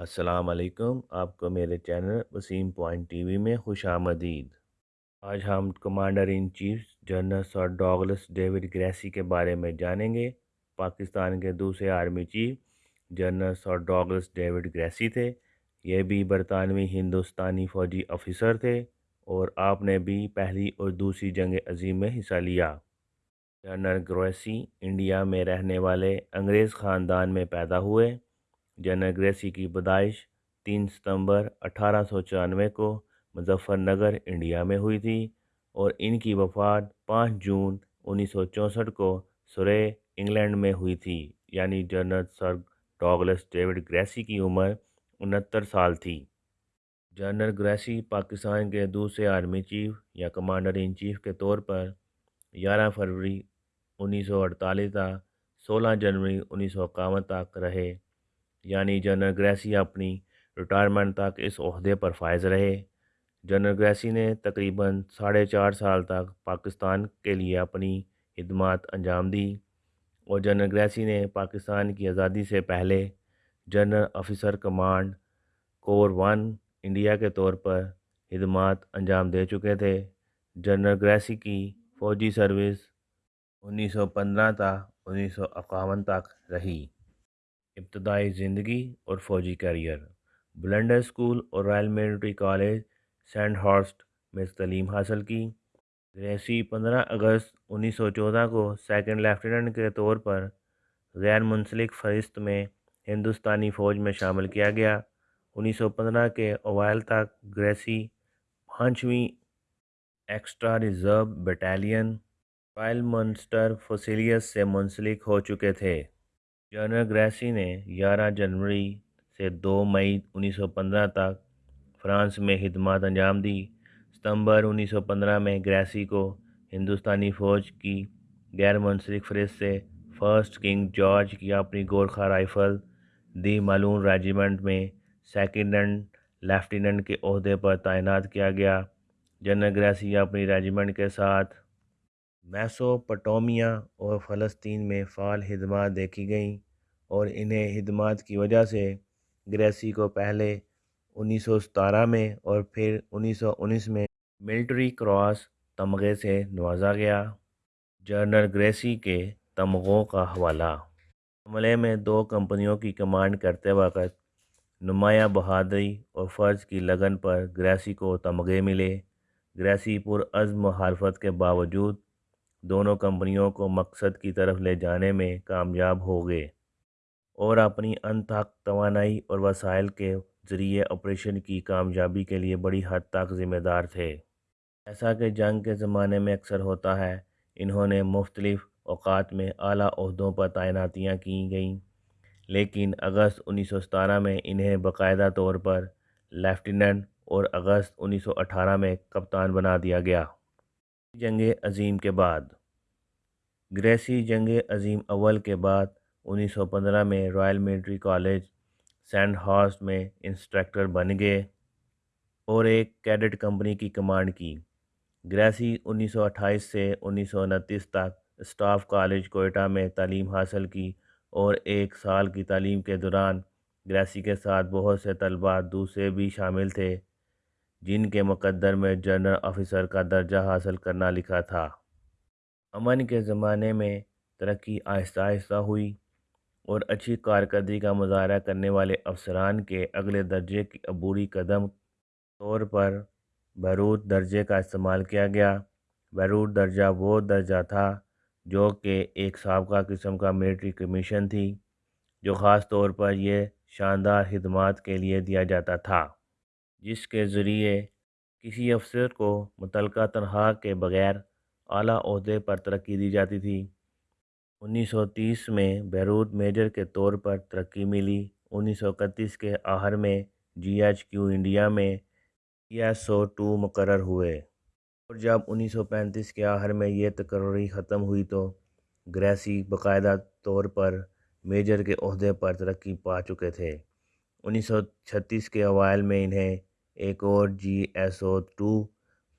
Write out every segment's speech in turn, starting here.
السلام علیکم، آپ کو میرے channel Waseem point T V میں خوش آمدید۔ آج ہم commander in chief general sir Douglas David Gracey کے بارے میں جانیں گے۔ پاکستان کے دوسرے army chief general sir Douglas David Gracey تھے۔ یہ بھی برطانوی ہندوستانی فوجی افیسر تھے اور آپ نے بھی پہلی اور دوسری جنگ عظیم میں حصہ لیا۔ جنرل گریسی انڈیا میں رہنے والے انگریز خاندان میں پیدا ہوئے۔ جنرل گریسی کی پیدائش تین ستمبر اٹھارہ سو چورانوے کو مظفر نگر انڈیا میں ہوئی تھی اور ان کی وفات پانچ جون انیس سو چونسٹھ کو سرے انگلینڈ میں ہوئی تھی یعنی General Sir Douglas David Gracey کی عمر انہتر سال تھی۔ جنرل گریسی پاکستان کے دوسرے آرمی چیف یا کمانڈر ان چیف کے طور پر گیارہ فروری انیس سو اڑتالیس تا سولہ جنوری انیس سو اکاون تک رہے۔ یعنی جنرل گریسی اپنی ریٹائرمنٹ تک اس عہدے پر فائز رہے۔ جنرل گریسی نے تقریباً ساڑھے چار سال تک پاکستان کے لیے اپنی خدمات انجام دی اور جنرل گریسی نے پاکستان کی آزادی سے پہلے general officer command corps one India کے طور پر خدمات انجام دے چکے تھے۔ جنرل گریسی کی فوجی سروس انیس سو پندرہ تا انیس سو اکاون تک رہی۔ ابتدائی زندگی اور فوجی کیریئر۔ بلنڈر اسکول اور Royal military college Sandhurst میں تعلیم حاصل کی۔ گریسی پندرہ اگست انیس سو چودہ کو سیکنڈ لیفٹیننٹ کے طور پر غیر منسلک فہرست میں ہندوستانی فوج میں شامل کیا گیا۔ انیس سو پندرہ کے اوائل تک گریسی پانچویں extra reserve battalion Royal Munster Fusiliers سے منسلک ہو چکے تھے۔ جنرل گریسی نے گیارہ جنوری سے دو مئی انیس سو پندرہ تک فرانس میں خدمات انجام دی۔ ستمبر انیس سو پندرہ میں گریسی کو ہندوستانی فوج کی غیر منسلک فہرست سے فرسٹ کنگ جارج کی اپنی گورکھا رائفل دی مالون ریجیمنٹ میں سیکنڈنٹ لیفٹیننٹ کے عہدے پر تعینات کیا گیا۔ جنرل گریسی اپنی ریجیمنٹ کے ساتھ میسوپٹومیا اور فلسطین میں فعال خدمات دیکھی گئیں۔ اور انہیں خدمات کی وجہ سے گریسی کو پہلے انیس سو ستارہ میں اور پھر انیس سو انیس میں ملٹری کراس تمغے سے نوازا گیا۔ جنرل گریسی کے تمغوں کا حوالہ۔ عملے میں دو کمپنیوں کی کمانڈ کرتے وقت نمایاں بہادری اور فرض کی لگن پر گریسی کو تمغے ملے۔ گریسی پرعزم مخالفت کے باوجود دونوں کمپنیوں کو مقصد کی طرف لے جانے میں کامیاب ہو گئے۔ اور اپنی انتھک توانائی اور وسائل کے ذریعے آپریشن کی کامیابی کے لیے بڑی حد تک ذمہ دار تھے۔ ایسا کہ جنگ کے زمانے میں اکثر ہوتا ہے، انہوں نے مختلف اوقات میں اعلیٰ عہدوں پر تعیناتیاں کی گئیں۔ لیکن اگست انیس سو ستارہ میں انہیں باقاعدہ طور پر لیفٹیننٹ اور اگست انیس سو اٹھارہ میں کپتان بنا دیا گیا۔ جنگ عظیم کے بعد، گریسی جنگ عظیم اول کے بعد انیس سو پندرہ میں Royal military college Sandhurst میں انسٹرکٹر بن گئے اور ایک کیڈٹ کمپنی کی کمانڈ کی۔ گریسی انیس سو اٹھائیس سے انیس سو انتیس تک اسٹاف کالج کوئٹہ میں تعلیم حاصل کی اور ایک سال کی تعلیم کے دوران گریسی کے ساتھ بہت سے طلباء دوسرے بھی شامل تھے، جن کے مقدر میں جنرل آفیسر کا درجہ حاصل کرنا لکھا تھا۔ امن کے زمانے میں ترقی آہستہ آہستہ ہوئی۔ اور اچھی کارکردگی کا مظاہرہ کرنے والے افسران کے اگلے درجے کی عبوری قدم طور پر بیروت درجے کا استعمال کیا گیا۔ بیروت درجہ وہ درجہ تھا جو کہ ایک سابقہ قسم کا ملٹری کمیشن تھی، جو خاص طور پر یہ شاندار خدمات کے لیے دیا جاتا تھا، جس کے ذریعے کسی افسر کو متعلقہ تنخواہ کے بغیر اعلیٰ عہدے پر ترقی دی جاتی تھی۔ انیس سو تیس میں بیروت میجر کے طور پر ترقی ملی۔ انیس سو اکتیس کے آخر میں جی ایچ کیو انڈیا میں ای ایس او ٹو مقرر ہوئے۔ اور جب انیس سو پینتیس کے آخر میں یہ تقرری ختم ہوئی تو گریسی باقاعدہ طور پر میجر کے عہدے پر ترقی پا چکے تھے۔ انیس سو چھتیس کے اوائل میں انہیں ایک اور G S O two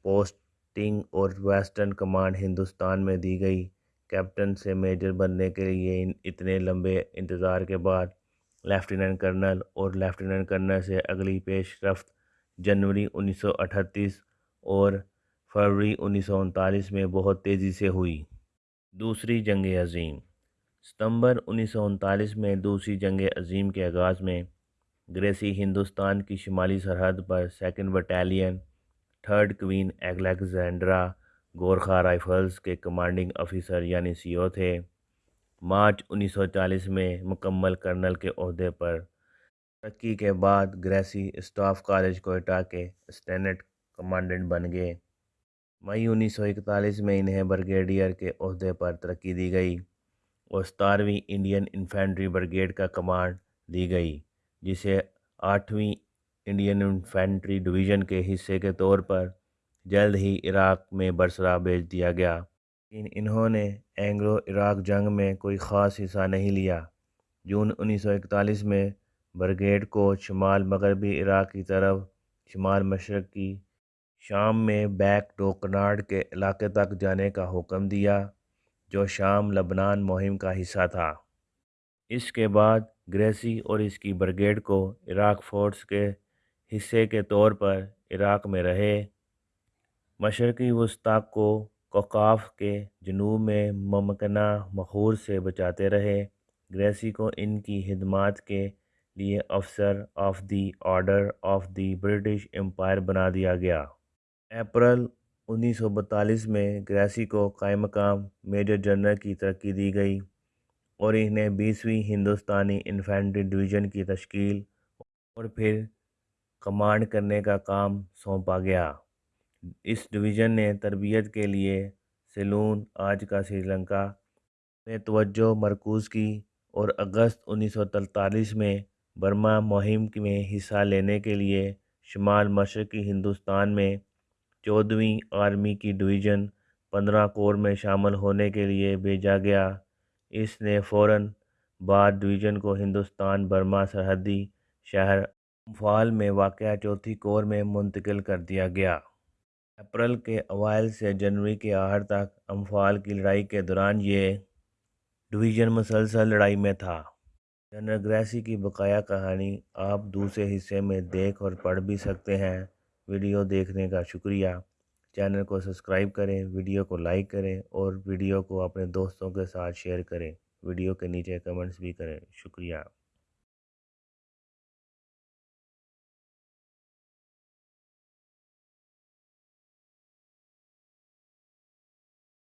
posting اور ویسٹرن کمانڈ ہندوستان میں دی گئی۔ کیپٹن سے میجر بننے کے لیے اتنے لمبے انتظار کے بعد لیفٹیننٹ کرنل اور لیفٹیننٹ کرنل سے اگلی پیش رفت جنوری انیس سو اٹھتیس اور فروری انیس سو انتالیس میں بہت تیزی سے ہوئی۔ دوسری جنگ عظیم۔ ستمبر انیس سو انتالیس میں دوسری جنگ عظیم کے آغاز میں گریسی ہندوستان کی شمالی سرحد پر second battalion, third Queen Alexandra Gurkha rifles کے کمانڈنگ افیسر یعنی سی او تھے۔ مارچ انیس سو چالیس میں مکمل کرنل کے عہدے پر ترقی کے بعد گریسی اسٹاف کالج کوئٹہ کے اسٹینٹ کمانڈنٹ بن گئے۔ مئی انیس سو اکتالیس میں انہیں بریگیڈیئر کے عہدے پر ترقی دی گئی اور ستارویں انڈین انفینٹری بریگیڈ کا کمانڈ دی گئی، جسے آٹھویں انڈین انفینٹری ڈویژن کے حصے کے طور پر جلد ہی عراق میں برسرا بھیج دیا گیا۔ لیکن انہوں نے اینگلو عراق جنگ میں کوئی خاص حصہ نہیں لیا۔ جون انیس سو اکتالیس میں بریگیڈ کو شمال مغربی عراق کی طرف شمال مشرق کی شام میں بیک ڈوکنارڈ کے علاقے تک جانے کا حکم دیا، جو شام لبنان مہم کا حصہ تھا۔ اس کے بعد گریسی اور اس کی بریگیڈ کو عراق فورس کے حصے کے طور پر عراق میں رہے۔ مشرقی وسطی کو کوکاف کے جنوب میں ممکنہ مخور سے بچاتے رہے۔ گریسی کو ان کی خدمات کے لیے افسر of the order of the British Empire بنا دیا گیا۔ اپریل انیس سو بتالیس میں گریسی کو قائم مقام میجر جنرل کی ترقی دی گئی اور انہیں بیسویں ہندوستانی انفینٹری ڈویژن کی تشکیل اور پھر کمانڈ کرنے کا کام سونپا گیا۔ اس ڈویژن نے تربیت کے لیے سیلون آج کا سری لنکا میں توجہ مرکوز کی اور اگست انیس سو تینتالیس میں برما مہم میں حصہ لینے کے لیے شمال مشرقی ہندوستان میں چودھویں آرمی کی ڈویژن پندرہ کور میں شامل ہونے کے لیے بھیجا گیا۔ اس نے فوراً بعد ڈویژن کو ہندوستان برما سرحدی شہر امفال میں واقع چوتھی کور میں منتقل کر دیا گیا۔ اپریل کے اوائل سے جنوری کے آخر تک امفال کی لڑائی کے دوران یہ ڈویژن مسلسل لڑائی میں تھا۔ جنرل گریسی کی بقایا کہانی آپ دوسرے حصے میں دیکھ اور پڑھ بھی سکتے ہیں۔ ویڈیو دیکھنے کا شکریہ۔ چینل کو سبسکرائب کریں، ویڈیو کو لائک کریں اور ویڈیو کو اپنے دوستوں کے ساتھ شیئر کریں۔ ویڈیو کے نیچے کمنٹس بھی کریں۔ شکریہ۔